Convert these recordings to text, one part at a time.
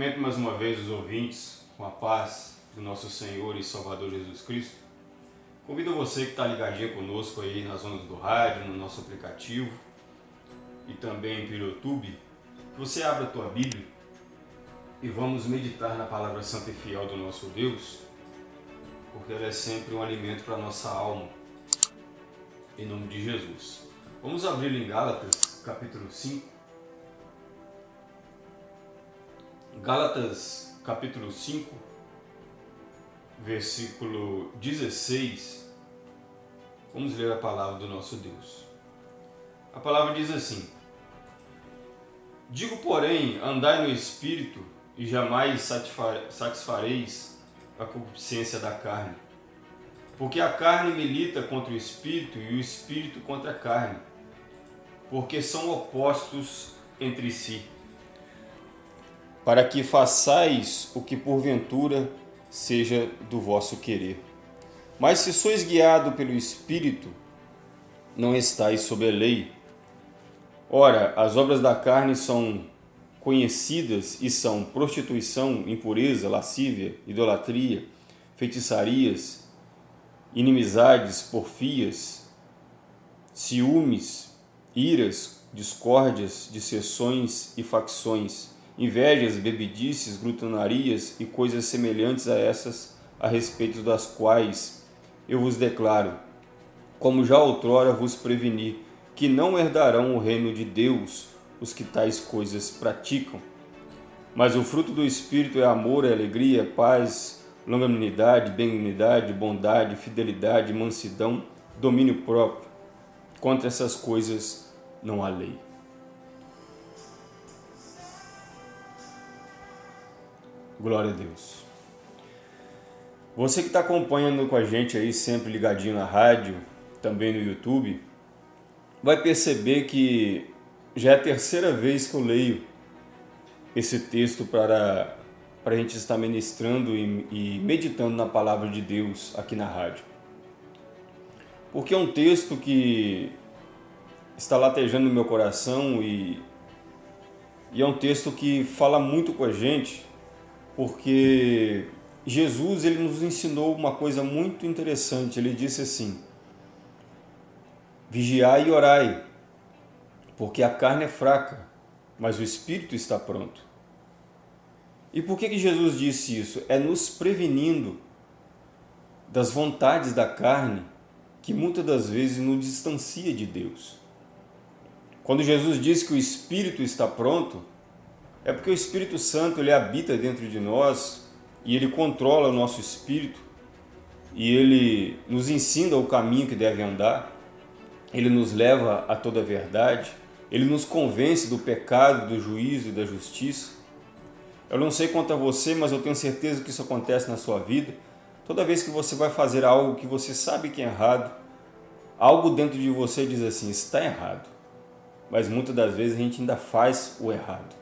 Cumprimento mais uma vez os ouvintes com a paz do nosso Senhor e Salvador Jesus Cristo. Convido você que está ligadinho conosco aí nas ondas do rádio, no nosso aplicativo e também pelo YouTube, que você abra a tua Bíblia e vamos meditar na palavra santa e fiel do nosso Deus, porque ela é sempre um alimento para a nossa alma, em nome de Jesus. Vamos abrir em Gálatas, capítulo 5. Gálatas, capítulo 5, versículo 16. Vamos ler a palavra do nosso Deus. A palavra diz assim: Digo, porém, andai no espírito e jamais satisfareis a concupiscência da carne. Porque a carne milita contra o espírito e o espírito contra a carne, porque são opostos entre si, para que façais o que porventura seja do vosso querer. Mas se sois guiado pelo espírito, não estáis sob a lei. Ora, as obras da carne são conhecidas e são prostituição, impureza, lascívia, idolatria, feitiçarias, inimizades, porfias, ciúmes, iras, discórdias, dissessões e facções, invejas, bebedices, glutonarias e coisas semelhantes a essas, a respeito das quais eu vos declaro, como já outrora vos preveni, que não herdarão o reino de Deus os que tais coisas praticam. Mas o fruto do Espírito é amor, é alegria, paz, longanimidade, benignidade, bondade, fidelidade, mansidão, domínio próprio. Contra essas coisas não há lei. Glória a Deus. Você que está acompanhando com a gente aí, sempre ligadinho na rádio, também no YouTube, vai perceber que já é a terceira vez que eu leio esse texto para, para a gente estar ministrando e, e meditando na palavra de Deus aqui na rádio. Porque é um texto que está latejando no meu coração e, e é um texto que fala muito com a gente, porque Jesus ele nos ensinou uma coisa muito interessante. Ele disse assim: Vigiai e orai, porque a carne é fraca, mas o espírito está pronto. E por que, que Jesus disse isso? É nos prevenindo das vontades da carne que muitas das vezes nos distancia de Deus. Quando Jesus diz que o espírito está pronto, é porque o Espírito Santo ele habita dentro de nós e ele controla o nosso espírito e ele nos ensina o caminho que deve andar, ele nos leva a toda a verdade, ele nos convence do pecado, do juízo e da justiça. Eu não sei quanto a você, mas eu tenho certeza que isso acontece na sua vida. Toda vez que você vai fazer algo que você sabe que é errado, algo dentro de você diz assim, está errado. Mas muitas das vezes a gente ainda faz o errado.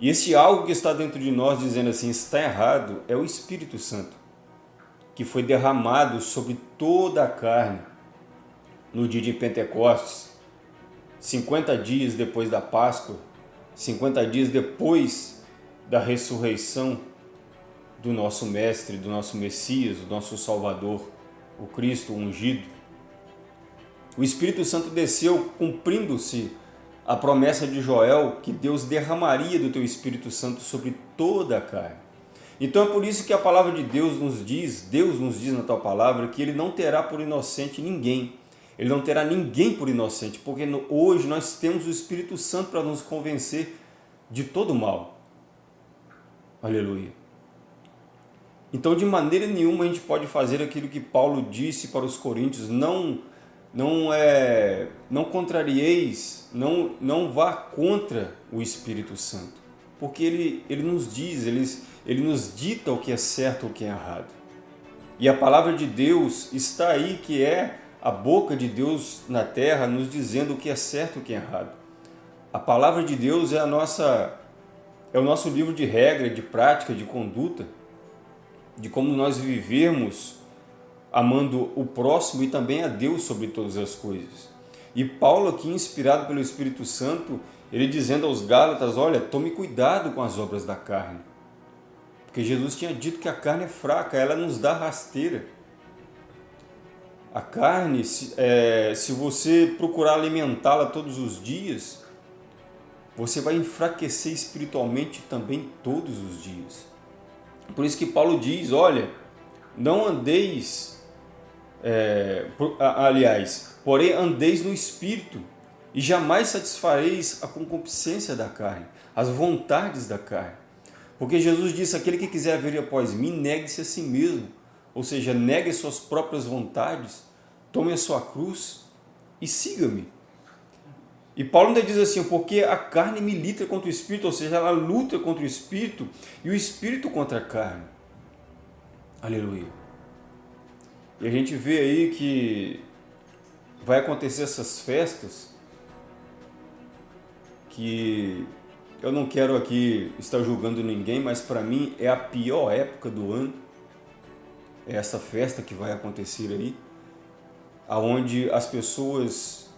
E esse algo que está dentro de nós dizendo assim, está errado, é o Espírito Santo, que foi derramado sobre toda a carne no dia de Pentecostes, 50 dias depois da Páscoa, 50 dias depois da ressurreição do nosso Mestre, do nosso Messias, do nosso Salvador, o Cristo ungido. O Espírito Santo desceu cumprindo-se a promessa de Joel que Deus derramaria do teu Espírito Santo sobre toda a carne. Então é por isso que a palavra de Deus nos diz, Deus nos diz na tua palavra, que Ele não terá por inocente ninguém, ele não terá ninguém por inocente, porque hoje nós temos o Espírito Santo para nos convencer de todo mal. Aleluia. Então, de maneira nenhuma a gente pode fazer aquilo que Paulo disse para os coríntios, não não é não contrarieis, não não vá contra o Espírito Santo, porque ele ele nos diz, ele ele nos dita o que é certo ou o que é errado. E a palavra de Deus está aí que é a boca de Deus na terra nos dizendo o que é certo e o que é errado. A palavra de Deus é a nossa é o nosso livro de regra, de prática, de conduta, de como nós vivemos amando o próximo e também a Deus sobre todas as coisas. E Paulo aqui, inspirado pelo Espírito Santo, ele dizendo aos Gálatas, olha, tome cuidado com as obras da carne. Porque Jesus tinha dito que a carne é fraca, ela nos dá rasteira. A carne, se, é, se você procurar alimentá-la todos os dias, você vai enfraquecer espiritualmente também todos os dias. Por isso que Paulo diz, olha, não andeis, é, por, aliás, porém andeis no Espírito, e jamais satisfareis a concupiscência da carne, as vontades da carne. Porque Jesus disse, aquele que quiser vir após mim, negue-se a si mesmo, ou seja, negue suas próprias vontades, tome a sua cruz e siga-me. E Paulo ainda diz assim, porque a carne milita contra o Espírito, ou seja, ela luta contra o Espírito e o Espírito contra a carne. Aleluia. E a gente vê aí que vai acontecer essas festas que eu não quero aqui estar julgando ninguém, mas para mim é a pior época do ano. É essa festa que vai acontecer aí, aonde as pessoas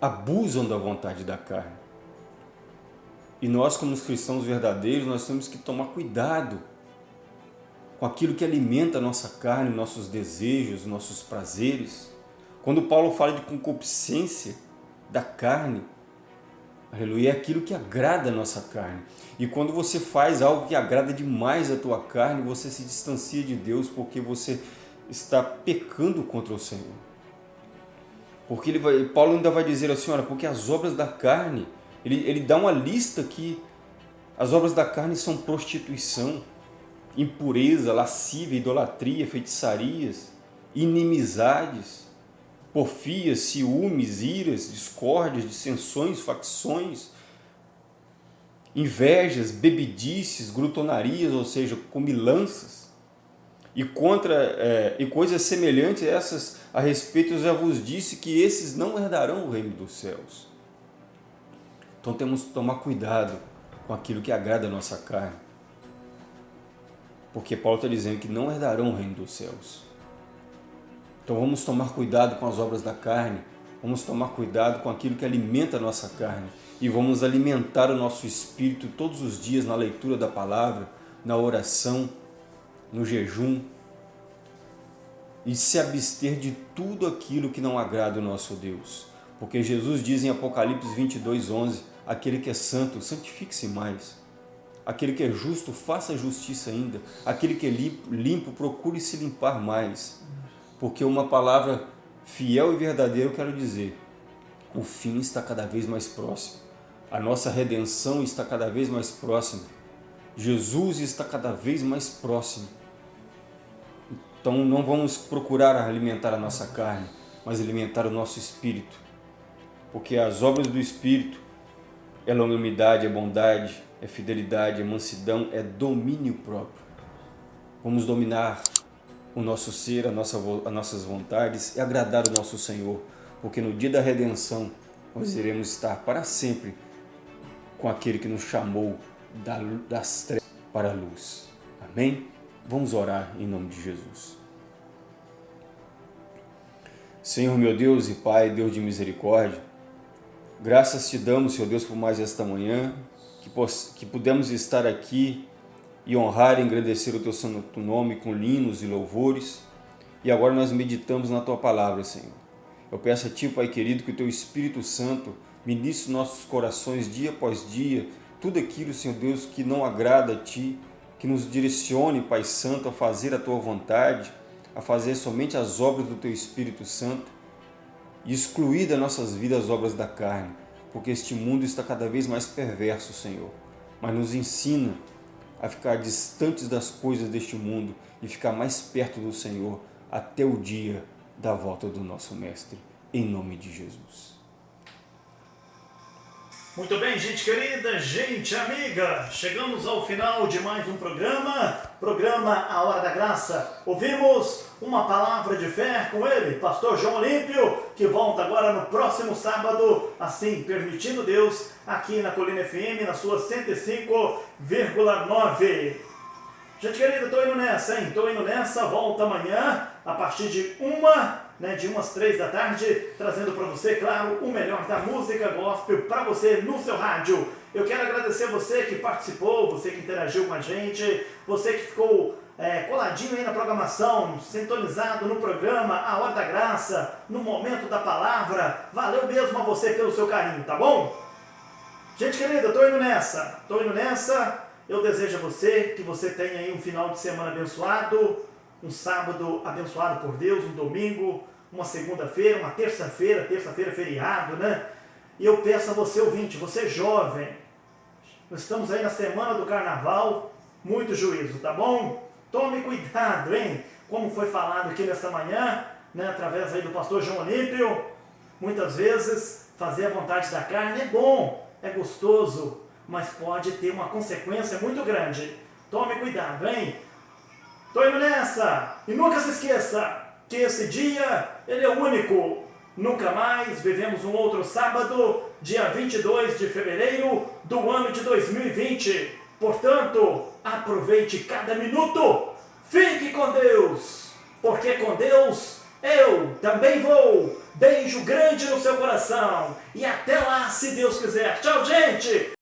abusam da vontade da carne. E nós, como os cristãos verdadeiros, nós temos que tomar cuidado com aquilo que alimenta a nossa carne, nossos desejos, nossos prazeres. Quando Paulo fala de concupiscência da carne, aleluia, é aquilo que agrada a nossa carne. E quando você faz algo que agrada demais a tua carne, você se distancia de Deus porque você está pecando contra o Senhor. Porque ele vai, Paulo ainda vai dizer assim, olha, porque as obras da carne, ele, ele dá uma lista que as obras da carne são prostituição, impureza, lascívia, idolatria, feitiçarias, inimizades, porfias, ciúmes, iras, discórdias, dissensões, facções, invejas, bebedices, glutonarias, ou seja, comilanças, e contra é, e coisas semelhantes a essas a respeito eu já vos disse que esses não herdarão o reino dos céus. Então temos que tomar cuidado com aquilo que agrada a nossa carne. Porque Paulo está dizendo que não herdarão o reino dos céus. Então vamos tomar cuidado com as obras da carne, vamos tomar cuidado com aquilo que alimenta a nossa carne e vamos alimentar o nosso espírito todos os dias na leitura da palavra, na oração, no jejum e se abster de tudo aquilo que não agrada o nosso Deus. Porque Jesus diz em Apocalipse 22, 11, aquele que é santo, santifique-se mais. Aquele que é justo, faça justiça ainda. Aquele que é limpo, procure se limpar mais. Porque uma palavra fiel e verdadeira, eu quero dizer, o fim está cada vez mais próximo. A nossa redenção está cada vez mais próxima. Jesus está cada vez mais próximo. Então não vamos procurar alimentar a nossa carne, mas alimentar o nosso espírito. Porque as obras do espírito é longanimidade, é bondade, é fidelidade, é mansidão, é domínio próprio. Vamos dominar o nosso ser, a nossa, as nossas vontades e agradar o nosso Senhor, porque no dia da redenção nós iremos estar para sempre com aquele que nos chamou das trevas para a luz. Amém? Vamos orar em nome de Jesus. Senhor meu Deus e Pai, Deus de misericórdia, graças te damos, Senhor Deus, por mais esta manhã, que, que pudemos estar aqui e honrar e engrandecer o Teu santo nome com linos e louvores, e agora nós meditamos na Tua palavra, Senhor. Eu peço a Ti, Pai querido, que o Teu Espírito Santo ministre nossos corações dia após dia, tudo aquilo, Senhor Deus, que não agrada a Ti, que nos direcione, Pai Santo, a fazer a Tua vontade, a fazer somente as obras do Teu Espírito Santo e excluir das nossas vidas as obras da carne, porque este mundo está cada vez mais perverso, Senhor. Mas nos ensina a ficar distantes das coisas deste mundo e ficar mais perto do Senhor até o dia da volta do nosso Mestre, em nome de Jesus. Muito bem, gente querida, gente amiga, chegamos ao final de mais um programa, programa A Hora da Graça. Ouvimos uma palavra de fé com ele, pastor João Olímpio, que volta agora no próximo sábado, assim permitindo Deus, aqui na Colina FM, na sua 105,9. Gente querida, estou indo nessa, hein? Estou indo nessa, volta amanhã, a partir de uma né, de umas três da tarde, trazendo para você, claro, o melhor da música gospel para você no seu rádio. Eu quero agradecer você que participou, você que interagiu com a gente, você que ficou é, coladinho aí na programação, sintonizado no programa A Hora da Graça, no momento da palavra. Valeu mesmo a você pelo seu carinho, tá bom? Gente querida, tô indo nessa, tô indo nessa. Eu desejo a você que você tenha aí um final de semana abençoado, um sábado abençoado por Deus, um domingo, uma segunda-feira, uma terça-feira, terça-feira feriado, né? E eu peço a você, ouvinte, você jovem, nós estamos aí na semana do carnaval, muito juízo, tá bom? Tome cuidado, hein? Como foi falado aqui nessa manhã, né, através aí do pastor João Olímpio, muitas vezes fazer a vontade da carne é bom, é gostoso, mas pode ter uma consequência muito grande. Tome cuidado, hein? Tô indo nessa! E nunca se esqueça que esse dia, ele é único. Nunca mais vivemos um outro sábado, dia 22 de fevereiro do ano de 2020. Portanto, aproveite cada minuto. Fique com Deus, porque com Deus eu também vou. Beijo grande no seu coração. E até lá, se Deus quiser. Tchau, gente!